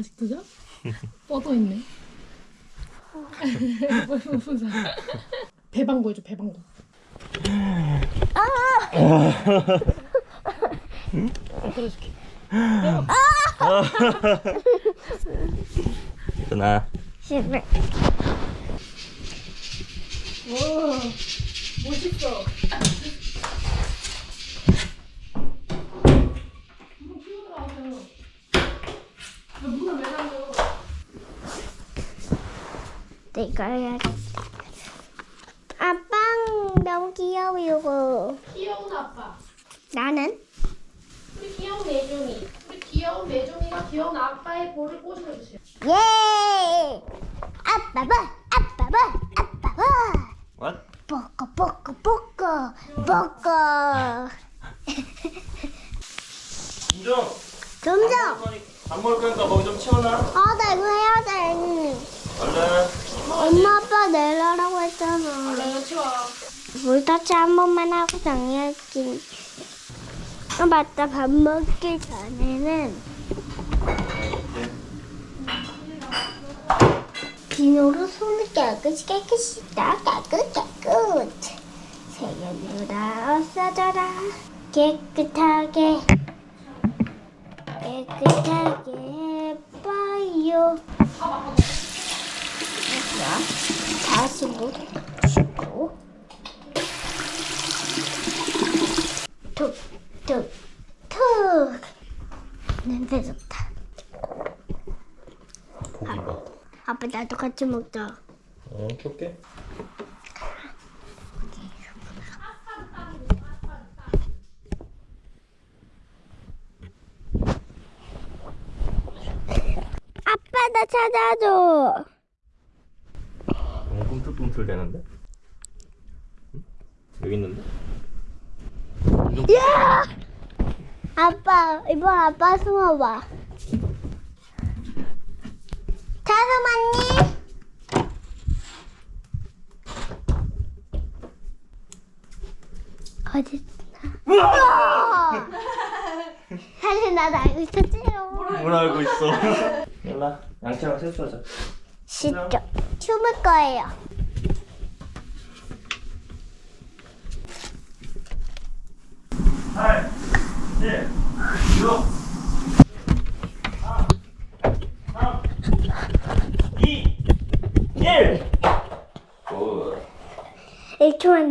아직도 자? 뻗어 있네. 무슨 사? 배방구 해줘 배방구. 아! 들어줄게. 일어나 싫어. 와 멋있어. 한 번 키워들어가세요. 왜 문을 왜 닫아요? 내가 해야겠다. 아빠 너무 귀여워 이거. 귀여운 아빠. 나는 우리 귀여운 매종이. 우리 귀여운 매종이가 귀여운 아빠의 볼을 꼬집어주세요. 예. 아빠 봐, 아빠 봐, 아빠 봐. What? 뽀꼬 뽀꼬 뽀꼬 뽀꼬. 김정 점점. 밥 먹을 거니까 거기 좀 치워놔 아, 나 이거 해야 돼. 얼른. 엄마 아빠 내려라고 했잖아. 얼른 치워. 물터치 한 번만 하고 정리할게. 아 맞다. 밥 먹기 전에는 비누로 손을 깨끗이 깨끗이 다 깨끗 깨끗. 세균으로 없어져라. 깨끗하게. 깨끗하게 자, 다시 물 씻고. 툭툭툭. 냄새 좋다. 고기가. 아빠 나도 같이 먹자. 어 켤게. 아빠 나 찾아줘 꿈틀꿈틀 되는데? 응? 여기 있는데? 야! 아빠 이번 아빠 숨어봐. 자수만님 어디 있나? 사실 나도 알고 있었지요. 뭘 알고 있어? 일라. 양치랑 세수하자. 쉽죠 춤을 거예요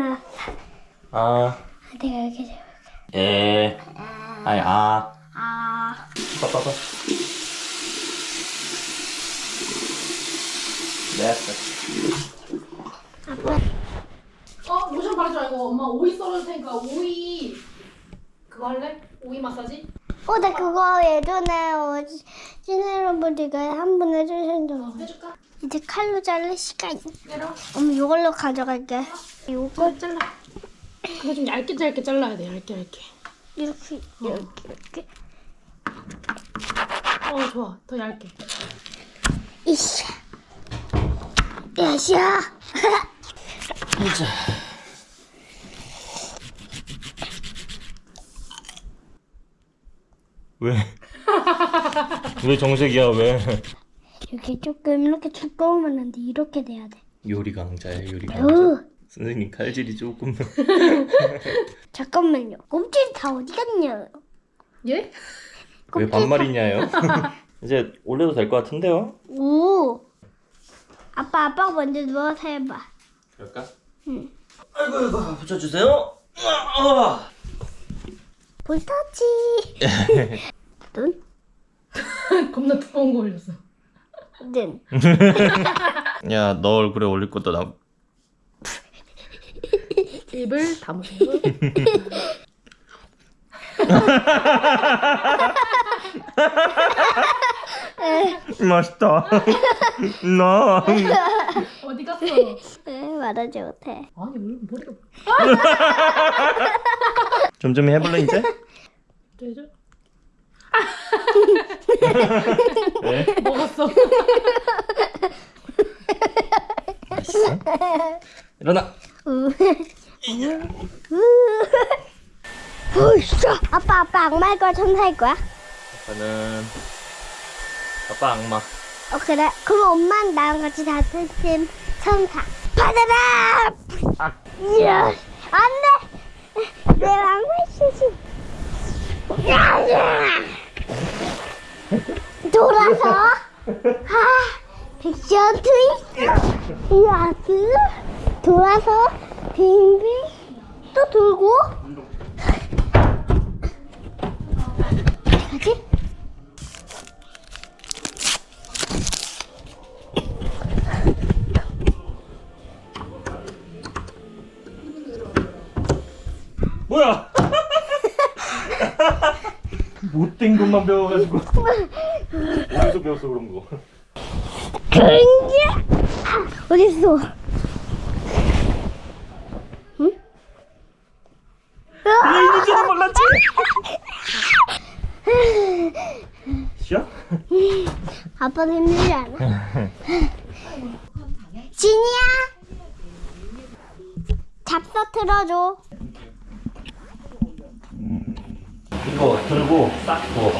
1초만 나 아, 내가 이렇게 돼. 에, 아니 아, 아 빠빠빠. 됐어. 아빠 어 로션 바르지 말고 엄마 오이 썰을 테니까 오이 그거 할래? 오이 마사지? 어, 나 그거 예전에 어, 찐여러분들가 한 번 해주신 적 어, 있어. 해줄까? 이제 칼로 자를 시간. 내려. 엄마 이걸로 가져갈게. 이거 잘라. 그거 좀 얇게 짧게 잘라야 돼. 얇게 얇게. 이렇게 이렇게 이렇게. 어 좋아. 더 얇게. 이샤. 이샤. 보자. 왜? 왜 정색이야 왜? 이렇게 조금 이렇게 두꺼우면 안 돼. 이렇게 돼야 돼. 요리 강자야 요리 강자. 으. 선생님 칼질이 조금. 잠깐만요. 꼼질 다 어디 갔냐? 예? 왜 반말이냐요? 이제 올려도 될 것 같은데요? 오. 아빠 아빠가 먼저 누워서 해봐. 그럴까? 응. 아이고 아이고 붙여주세요. 아, 볼터치. 눈? 겁나 두꺼운 거 올렸어. 눈. 야, 너 얼굴에 올릴 것도 나. 입을 다무시고. 맛있다. 나. 어디 갔어? 에, 말하지 못해. 아니 왜 머리가 좀좀 해볼래 이제? 되죠? 네. 먹었어. 맛있어. 일어나. 으쌰. 아빠 아빠 악마일 거야 천사일 거야? 아빠는 아빠 악마. 어 그래? 그럼 엄마는 나랑 같이 같은 팀 천사 받아라! 아. 이야 안돼! 내 왕관 시시 돌아서? 아 백션 트위스트 이아스 돌아서 빙빙 또 돌고 못된 것만 배워가지고. 어디서 배웠어 그런 거? 근데 아, 어딨어? 응? 야 있는 줄은 몰랐지. 쉬어? 아빠도 힘들지 않아? 진이야 잡서 틀어줘 이거 들고 싹 부어봐.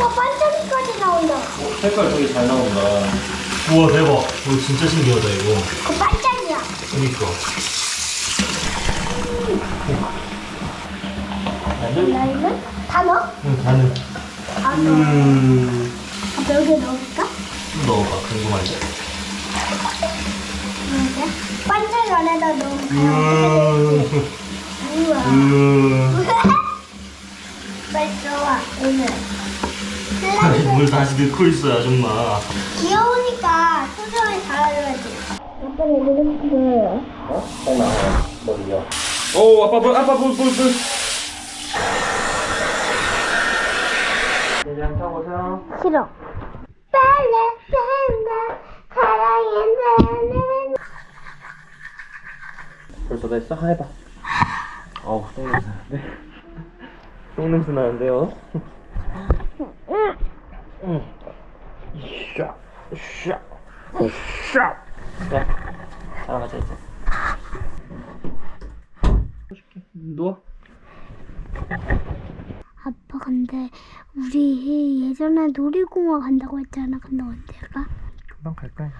와 반짝이까지 나온다 색깔 되게 잘 나온다. 우와 대박. 이거 진짜 신기하다 이거. 그 반짝이야 그니까. 나 이거 다 넣어? 응 가는. 다 넣어 음. 아빠 여기 넣어볼까? 넣어봐 궁금한데. 반짝이 안에다? 음. 우와 음. 빨리 들어와 오늘 아니 뭘 다시 넣고 있어 아줌마. 귀여우니까 소중하게 달아줘야지 아빠는 이렇게 보여요 어? 딱 나와 머리가. 오 아빠 볼 아빠 볼볼 볼. 대장 타보세요. 싫어. 빨래 빨래 사랑해 벌써 됐어? 해봐. 어우 똥 냄새 나는데. 똥 냄새 나는데요. 응. 응. 샤, 샤, 샤. 자, 따라가자 이제. 해줄게. 누워. 아빠 근데 우리 예전에 놀이공원 간다고 했잖아. 근데 언제 가? 금방 갈 거야.